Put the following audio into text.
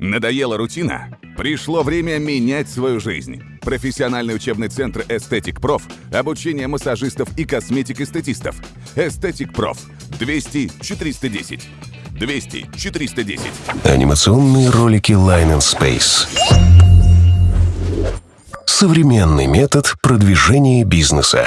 Надоела рутина? Пришло время менять свою жизнь. Профессиональный учебный центр «Эстетик Проф» – обучение массажистов и косметик-эстетистов. «Эстетик Проф» 200 410. 200 410. Анимационные ролики Line and Space. Современный метод продвижения бизнеса.